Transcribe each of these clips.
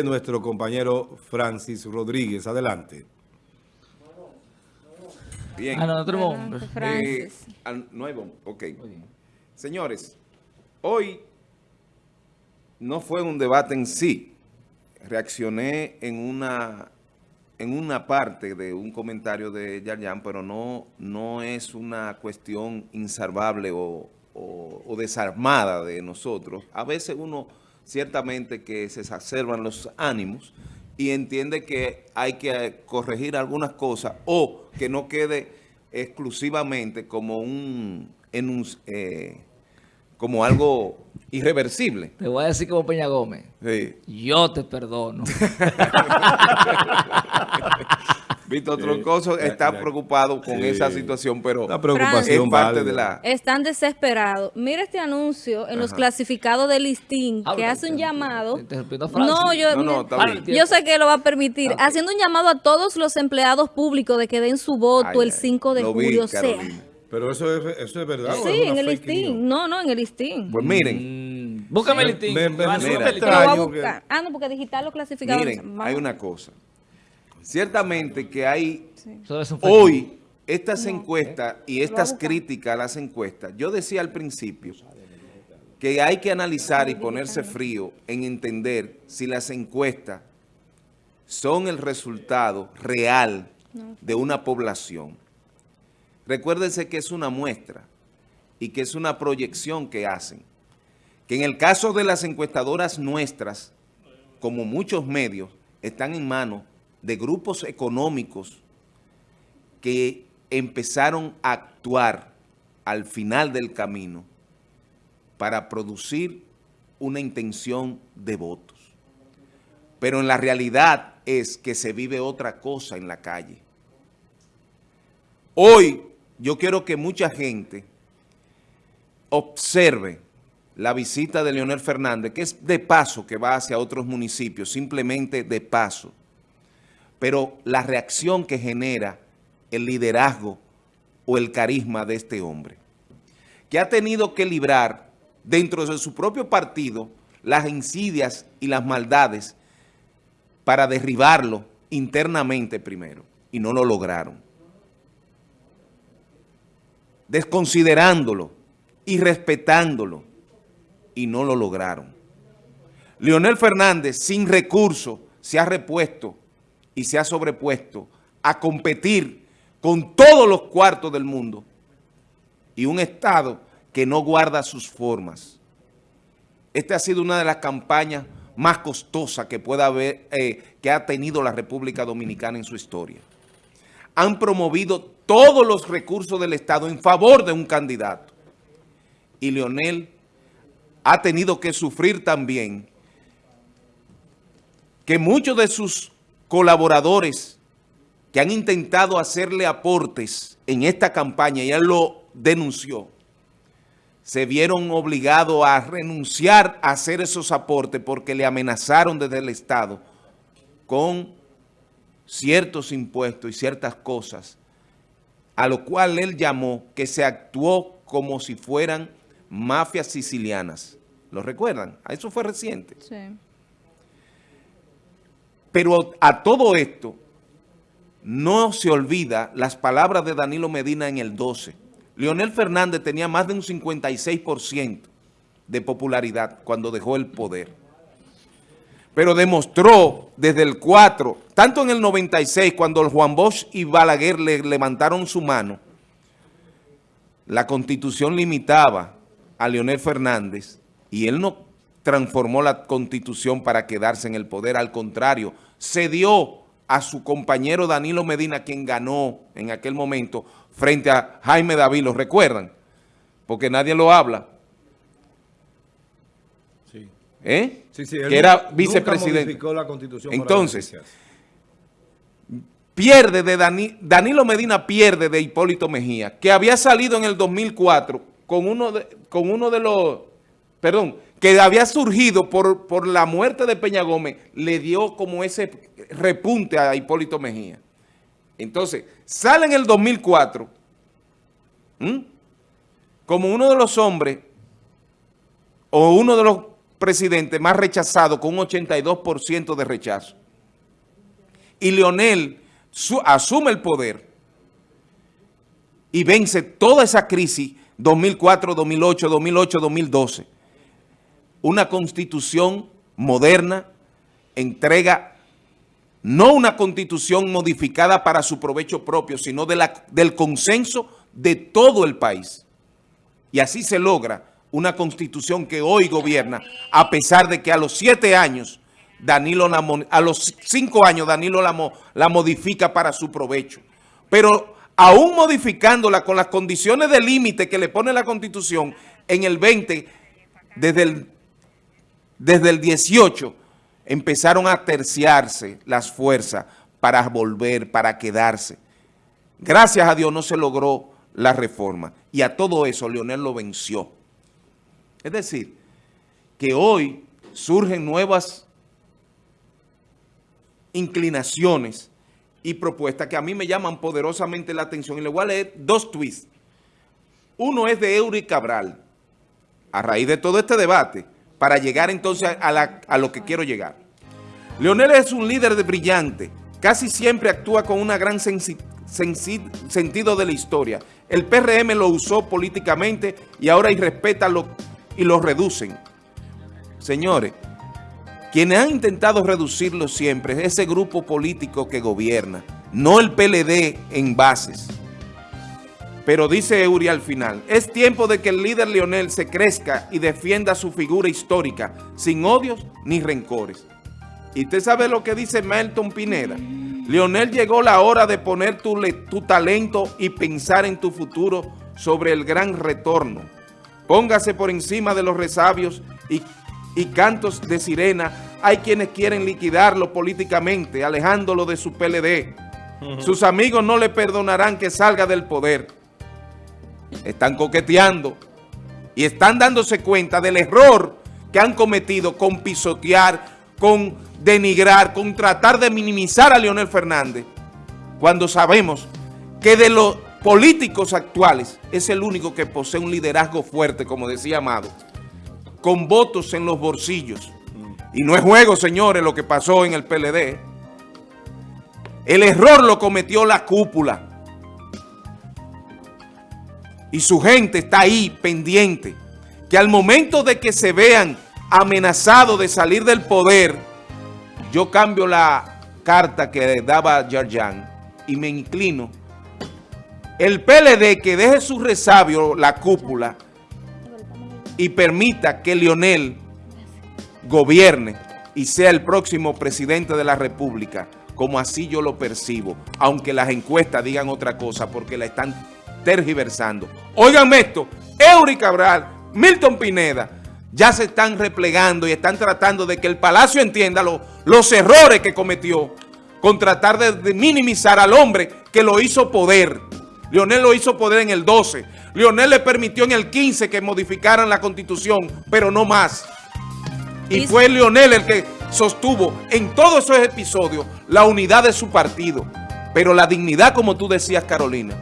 nuestro compañero Francis Rodríguez. Adelante. Bien. Ah, no, otro Adelante, bombo. Francis. Eh, al- no hay bomba. Ok. Señores, hoy no fue un debate en sí. Reaccioné en una, en una parte de un comentario de Yarjan, pero no, no es una cuestión insalvable o, o- o desarmada de nosotros. A veces uno ciertamente que se exacerban los ánimos y entiende que hay que corregir algunas cosas o que no quede exclusivamente como un enunci- eh, como algo irreversible. Te voy a decir como Peña Gómez. Sí. Yo te perdono. Víctor Troncoso ya- está ya- preocupado con esa situación, pero La es preocupación parte válida. de la... Están desesperados. Mira este anuncio en los clasificados del listín que Habla, hace un llamado. No, yo, No, no, mira, yo sé que lo va a permitir. Ah. Haciendo un llamado a todos los empleados públicos de que den su voto Ay, el ay, 5 de lo vi, julio. sea. Pero eso es, eso es verdad. ¿o Sí, es en el listín. No, no, en el listín. Pues miren, Mm, Búscame el listín. me- me lo extraño que-. Ah, no, porque digital los clasificados. miren, hay una cosa. Ciertamente que hay hoy estas encuestas y estas críticas a las encuestas. Yo decía al principio que hay que analizar y ponerse frío en entender si las encuestas son el resultado real de una población. Recuérdense que es una muestra y que es una proyección que hacen. Que en el caso de las encuestadoras nuestras, como muchos medios, están en manos de grupos económicos que empezaron a actuar al final del camino para producir una intención de votos. Pero en la realidad es que se vive otra cosa en la calle. Hoy yo quiero que mucha gente observe la visita de Leonel Fernández, que es de paso que va hacia otros municipios, simplemente de paso. Pero la reacción que genera el liderazgo o el carisma de este hombre, que ha tenido que librar dentro de su propio partido las insidias y las maldades para derribarlo internamente primero, y no lo lograron. Desconsiderándolo y respetándolo, y no lo lograron. Leonel Fernández, sin recursos, se ha repuesto y se ha sobrepuesto a competir con todos los cuartos del mundo y un Estado que no guarda sus formas. Esta ha sido una de las campañas más costosas que pueda haber, eh, que ha tenido la República Dominicana en su historia. Han promovido todos los recursos del Estado en favor de un candidato. Y Leonel ha tenido que sufrir también que muchos de sus colaboradores que han intentado hacerle aportes en esta campaña, y él lo denunció, se vieron obligados a renunciar a hacer esos aportes porque le amenazaron desde el Estado con ciertos impuestos y ciertas cosas, a lo cual él llamó que se actuó como si fueran mafias sicilianas. ¿Lo recuerdan? Eso fue reciente. Sí. Pero a todo esto, no se olvida las palabras de Danilo Medina en el 12. Leonel Fernández tenía más de un 56% de popularidad cuando dejó el poder. Pero demostró desde el 4, tanto en el 96, cuando Juan Bosch y Balaguer le levantaron su mano, la Constitución limitaba a Leonel Fernández y él no transformó la Constitución para quedarse en el poder, al contrario, cedió a su compañero Danilo Medina, quien ganó en aquel momento frente a Jaime David, ¿lo recuerdan? Porque nadie lo habla, Sí. ¿eh? Sí, sí, él que era nunca vicepresidente. modificó la constitución Entonces, pierde de Dani- Danilo Medina pierde de Hipólito Mejía, que había salido en el 2004 con uno de, con uno de los, perdón, que había surgido por, por la muerte de Peña Gómez, le dio como ese repunte a Hipólito Mejía. Entonces, sale en el 2004 ¿m? como uno de los hombres o uno de los presidente más rechazado con un 82% de rechazo. Y Leonel su- asume el poder y vence toda esa crisis 2004, 2008, 2008, 2012. Una constitución moderna entrega no una constitución modificada para su provecho propio, sino de la- del consenso de todo el país. Y así se logra una constitución que hoy gobierna, a pesar de que a los siete años, Danilo la a los cinco años Danilo la, la modifica para su provecho. Pero aún modificándola con las condiciones de límite que le pone la constitución, en el 20, desde el, desde el 18, empezaron a terciarse las fuerzas para volver, para quedarse. Gracias a Dios no se logró la reforma. Y a todo eso Leonel lo venció. Es decir, que hoy surgen nuevas inclinaciones y propuestas que a mí me llaman poderosamente la atención. Y le voy a leer dos tweets. Uno es de Eury Cabral, a raíz de todo este debate, para llegar entonces a, lo que quiero llegar. Leonel es un líder de brillante, casi siempre actúa con una gran sentido de la historia. El PRM lo usó políticamente y ahora irrespeta lo, y lo reducen. Señores, quienes han intentado reducirlo siempre es ese grupo político que gobierna, no el PLD en bases. Pero dice Eury al final, es tiempo de que el líder Leonel se crezca y defienda su figura histórica, sin odios ni rencores. Y usted sabe lo que dice Melton Pineda. Leonel, llegó la hora de poner tu talento y pensar en tu futuro sobre el gran retorno. Póngase por encima de los resabios y, y cantos de sirena. Hay quienes quieren liquidarlo políticamente, alejándolo de su PLD. Sus amigos no le perdonarán que salga del poder. Están coqueteando y están dándose cuenta del error que han cometido con pisotear, con denigrar, con tratar de minimizar a Leonel Fernández, cuando sabemos que de los políticos actuales es el único que posee un liderazgo fuerte, como decía Amado, con votos en los bolsillos. Y no es juego, señores, lo que pasó en el PLD. El error lo cometió la cúpula. Y su gente está ahí pendiente. Que al momento de que se vean amenazados de salir del poder, yo cambio la carta que daba Yarjan y me inclino. El PLD que deje su resabio, la cúpula, y permita que Lionel gobierne y sea el próximo presidente de la República, como así yo lo percibo, aunque las encuestas digan otra cosa, porque la están tergiversando. Óiganme esto, Eury Cabral, Milton Pineda, ya se están replegando y están tratando de que el Palacio entienda lo- los errores que cometió con tratar de, de minimizar al hombre que lo hizo poder. Leonel lo hizo poder en el 12. Leonel le permitió en el 15 que modificaran la Constitución, pero no más. Y fue Leonel el que sostuvo en todos esos episodios la unidad de su partido. Pero la dignidad, como tú decías, Carolina,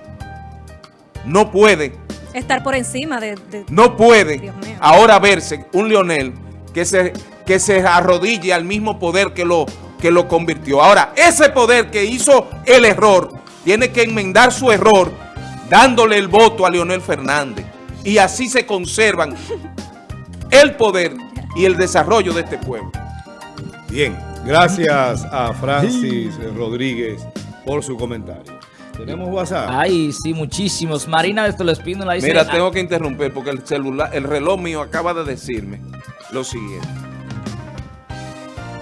no puede, Estar por encima de... de- no puede ahora verse un Leonel que se, que se arrodille al mismo poder que lo, que lo convirtió. Ahora, ese poder que hizo el error, tiene que enmendar su error dándole el voto a Leonel Fernández. Y así se conservan el poder y el desarrollo de este pueblo. Bien, gracias a Francis Rodríguez por su comentario. Tenemos WhatsApp. Ay, sí, muchísimos. Marina de Tolespino dice... Mira, ah, tengo que interrumpir porque el celular, el reloj mío acaba de decirme lo siguiente.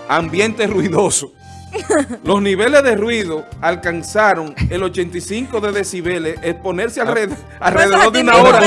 Ambiente ruidoso. Los niveles de ruido alcanzaron el 85 de decibeles, exponerse alred- alrededor de una hora.